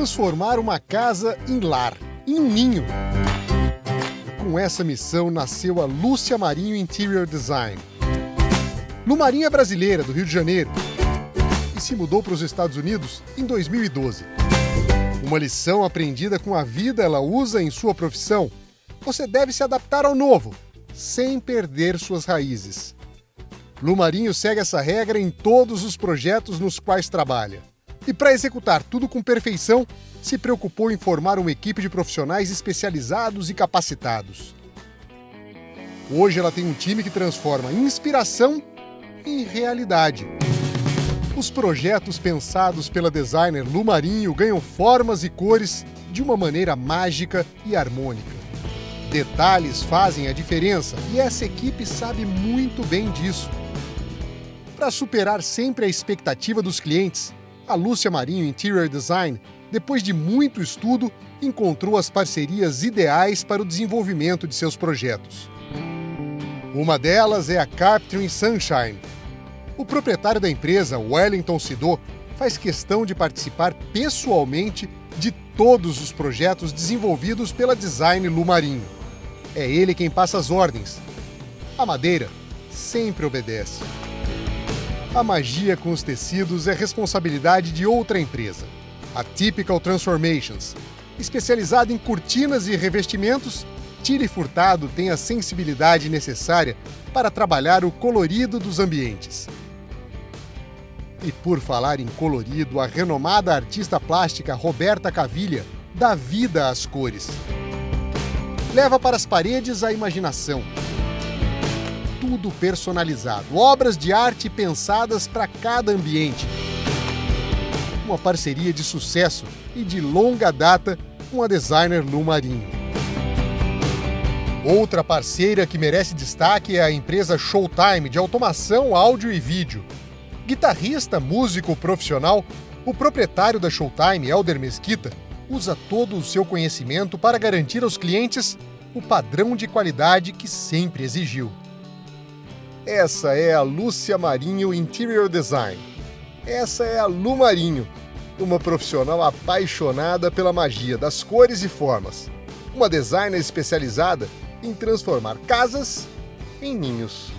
transformar uma casa em lar, em um ninho. Com essa missão nasceu a Lúcia Marinho Interior Design. Lu Marinho é brasileira, do Rio de Janeiro, e se mudou para os Estados Unidos em 2012. Uma lição aprendida com a vida ela usa em sua profissão. Você deve se adaptar ao novo, sem perder suas raízes. Lu Marinho segue essa regra em todos os projetos nos quais trabalha. E para executar tudo com perfeição, se preocupou em formar uma equipe de profissionais especializados e capacitados. Hoje ela tem um time que transforma inspiração em realidade. Os projetos pensados pela designer Lu Marinho ganham formas e cores de uma maneira mágica e harmônica. Detalhes fazem a diferença e essa equipe sabe muito bem disso. Para superar sempre a expectativa dos clientes, a Lúcia Marinho Interior Design, depois de muito estudo, encontrou as parcerias ideais para o desenvolvimento de seus projetos. Uma delas é a Carpentry Sunshine. O proprietário da empresa, Wellington Sidô, faz questão de participar pessoalmente de todos os projetos desenvolvidos pela Design Lu Marinho. É ele quem passa as ordens. A madeira sempre obedece. A magia com os tecidos é responsabilidade de outra empresa, a Typical Transformations. Especializada em cortinas e revestimentos, Tire Furtado tem a sensibilidade necessária para trabalhar o colorido dos ambientes. E por falar em colorido, a renomada artista plástica Roberta Cavilha dá vida às cores. Leva para as paredes a imaginação tudo personalizado, obras de arte pensadas para cada ambiente. Uma parceria de sucesso e de longa data com a designer Lu Marinho. Outra parceira que merece destaque é a empresa Showtime de automação, áudio e vídeo. Guitarrista, músico profissional, o proprietário da Showtime, Elder Mesquita, usa todo o seu conhecimento para garantir aos clientes o padrão de qualidade que sempre exigiu. Essa é a Lúcia Marinho Interior Design. Essa é a Lu Marinho, uma profissional apaixonada pela magia das cores e formas. Uma designer especializada em transformar casas em ninhos.